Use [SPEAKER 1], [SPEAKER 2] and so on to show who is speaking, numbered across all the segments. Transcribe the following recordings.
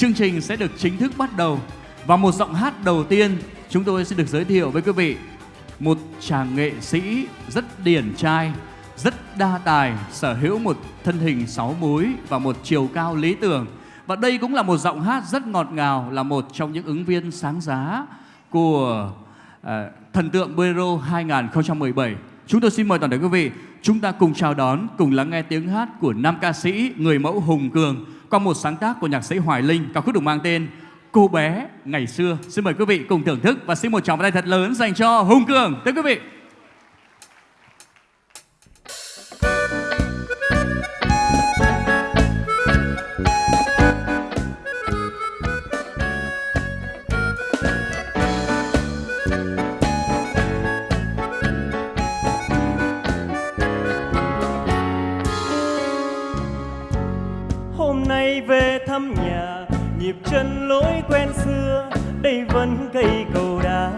[SPEAKER 1] chương trình sẽ được chính thức bắt đầu và một giọng hát đầu tiên chúng tôi sẽ được giới thiệu với quý vị một chàng nghệ sĩ rất điển trai, rất đa tài, sở hữu một thân hình sáu múi và một chiều cao lý tưởng. Và đây cũng là một giọng hát rất ngọt ngào, là một trong những ứng viên sáng giá của uh, Thần tượng Bolero 2017. Chúng tôi xin mời toàn thể quý vị, chúng ta cùng chào đón, cùng lắng nghe tiếng hát của nam ca sĩ người mẫu Hùng Cường qua một sáng tác của nhạc sĩ Hoài Linh, ca khúc được mang tên Cô bé ngày xưa. Xin mời quý vị cùng thưởng thức và xin một tràng tay thật lớn dành cho Hùng Cường. Thưa quý vị.
[SPEAKER 2] Về thăm nhà, nhịp chân lối quen xưa, đây vẫn cây cầu đá,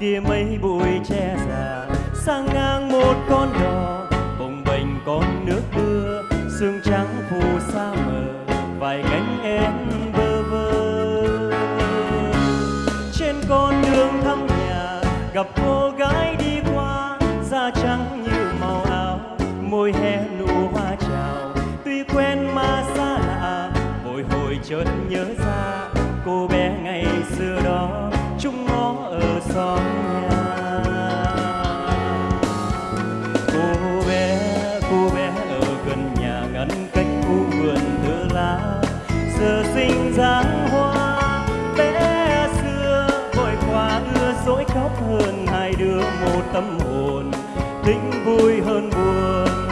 [SPEAKER 2] kia mấy bụi tre già, sang ngang một con đò, bồng bềnh con nước đưa sương trắng phù xa mờ, vài cánh én bơ vơ. Trên con đường thăm nhà, gặp cô chợt nhớ ra cô bé ngày xưa đó. Chung ngó ở xóm nhà. Cô bé cô bé ở gần nhà ngăn cách khu vườn thơ lá. Giờ sinh dáng hoa, bé xưa. Vội qua ưa dỗi khóc hơn hai đứa, một tâm hồn. Tính vui hơn buồn.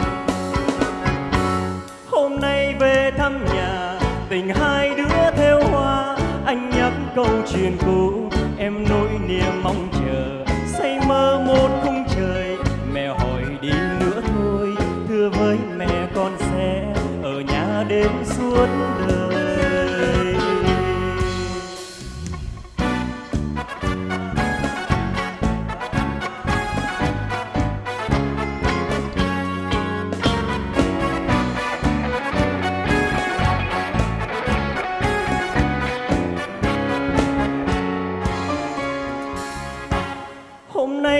[SPEAKER 2] Tình hai đứa theo hoa. Anh nhắc câu chuyện cũ, em nỗi niềm mong chờ. Say mơ một khung trời, mẹ hỏi đi nữa thôi. Thưa với mẹ con sẽ ở nhà đến suốt đời.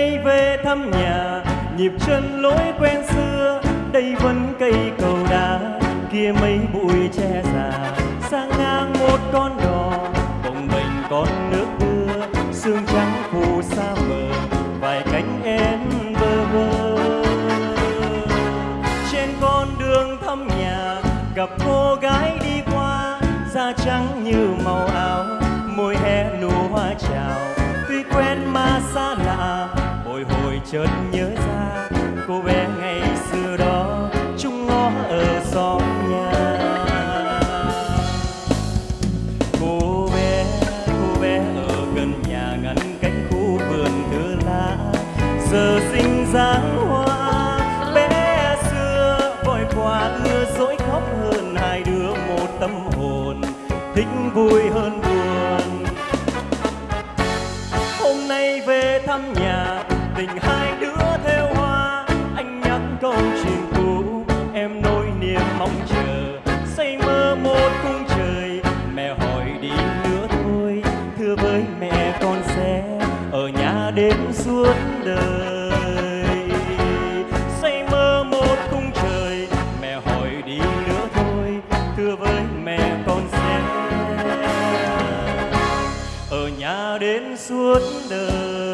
[SPEAKER 2] Nay về thăm nhà, nhịp chân lối quen xưa, đây vẫn cây cầu đá, kia mấy bụi tre già. Sang ngang một con đò, bồng bềnh con nước đưa sương trắng phù xa mờ, vài cánh én bơ vơ. Trên con đường thăm nhà, gặp cô gái đi qua, da trắng như màu áo, môi hé nụ chợt nhớ ra cô bé ngày xưa đó chung ngõ ở xóm nhà. Cô bé cô bé ở gần nhà ngăn cánh khu vườn thưa lá giờ sinh dáng hoa. Bé xưa vội qua ưa dỗi khóc hơn hai đứa, một tâm hồn thích vui hơn buồn đến suốt đời.